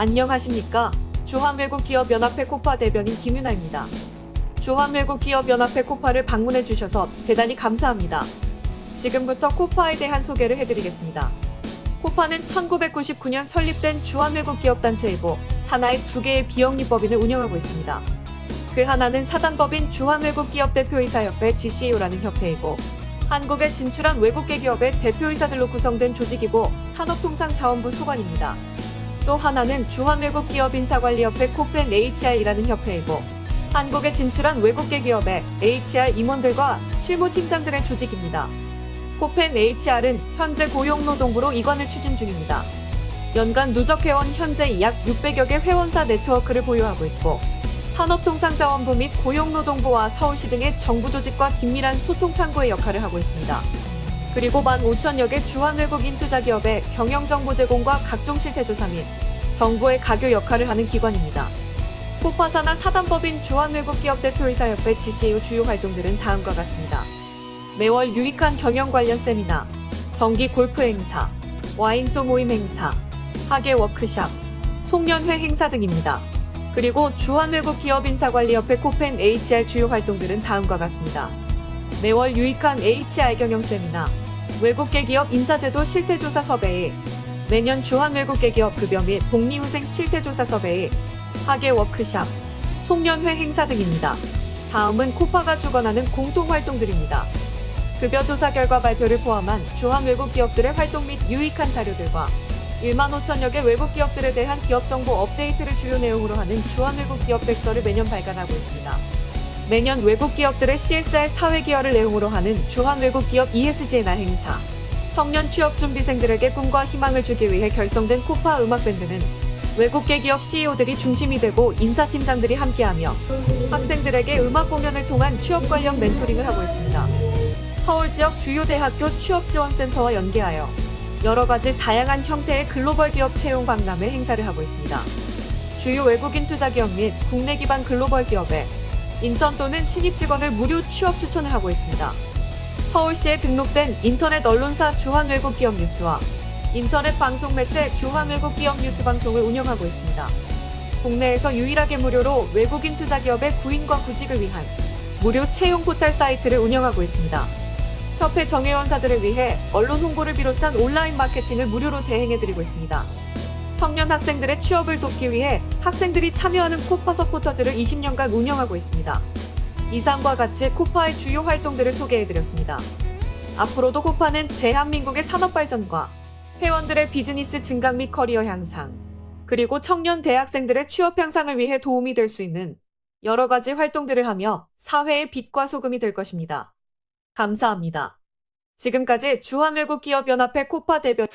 안녕하십니까. 주한외국기업연합회 코파 대변인 김윤아입니다. 주한외국기업연합회 코파를 방문해 주셔서 대단히 감사합니다. 지금부터 코파에 대한 소개를 해드리겠습니다. 코파는 1999년 설립된 주한외국기업단체이고 산하의 두 개의 비영리법인을 운영하고 있습니다. 그 하나는 사단법인 주한외국기업대표이사협회 GCU라는 협회이고 한국에 진출한 외국계 기업의 대표이사들로 구성된 조직이고 산업통상자원부 소관입니다. 또 하나는 주한외국 기업 인사관리협회 코펜 HR이라는 협회이고 한국에 진출한 외국계 기업의 HR 임원들과 실무팀장들의 조직입니다. 코펜 HR은 현재 고용노동부로 이관을 추진 중입니다. 연간 누적 회원 현재 약 600여 개 회원사 네트워크를 보유하고 있고 산업통상자원부 및 고용노동부와 서울시 등의 정부 조직과 긴밀한 소통 창구의 역할을 하고 있습니다. 그리고 15,000여 개 주한외국인 투자 기업의 경영정보 제공과 각종 실태조사 및 정부의 가교 역할을 하는 기관입니다. 코파사나 사단법인 주한외국기업대표이사협회 GCU 주요 활동들은 다음과 같습니다. 매월 유익한 경영 관련 세미나, 정기 골프 행사, 와인소 모임 행사, 학예 워크샵, 송년회 행사 등입니다. 그리고 주한외국기업인사관리협회 코펜 HR 주요 활동들은 다음과 같습니다. 매월 유익한 HR 경영 세미나, 외국계 기업 인사제도 실태조사 survey, 매년 주한 외국계 기업 급여 및 복리후생 실태조사 survey, 하계 워크샵, 송년회 행사 등입니다. 다음은 KOFA가 주관하는 공동활동들입니다. 급여 조사 결과 발표를 포함한 주한 외국 기업들의 활동 및 유익한 자료들과 1만 5천여 개 외국 기업들에 대한 기업 정보 업데이트를 주요 내용으로 하는 주한 외국 기업 백서를 매년 발간하고 있습니다. 매년 외국 기업들의 CSR 사회 기여를 내용으로 하는 주한 외국 기업 ESG 날 행사, 청년 취업 준비생들에게 꿈과 희망을 주기 위해 결성된 코파 음악 밴드는 외국계 기업 CEO들이 중심이 되고 인사팀장들이 함께하며 학생들에게 음악 공연을 통한 취업 관련 멘토링을 하고 있습니다. 서울 지역 주요 대학교 취업지원센터와 연계하여 여러 가지 다양한 형태의 글로벌 기업 채용 박람회 행사를 하고 있습니다. 주요 외국인 투자 기업 및 국내 기반 글로벌 기업에 인턴 또는 신입 직원을 무료 취업 추천을 하고 있습니다. 서울시에 등록된 인터넷 언론사 주한외국 기업 뉴스와 인터넷 방송 매체 주한외국 기업 뉴스 방송을 운영하고 있습니다. 국내에서 유일하게 무료로 외국인 투자 기업의 구인과 구직을 위한 무료 채용 포털 사이트를 운영하고 있습니다. 협회 정회원사들을 위해 언론 홍보를 비롯한 온라인 마케팅을 무료로 대행해드리고 있습니다. 청년 학생들의 취업을 돕기 위해 학생들이 참여하는 KOFA 서포터즈를 20년간 운영하고 있습니다. 이상과 같이 KOFA의 주요 활동들을 소개해드렸습니다. 앞으로도 KOFA는 대한민국의 산업 발전과 회원들의 비즈니스 증강 및 커리어 향상, 그리고 청년 대학생들의 취업 향상을 위해 도움이 될 수 있는 여러 가지 활동들을 하며 사회의 빛과 소금이 될 것입니다. 감사합니다. 지금까지 주한외국기업연합회 KOFA 대변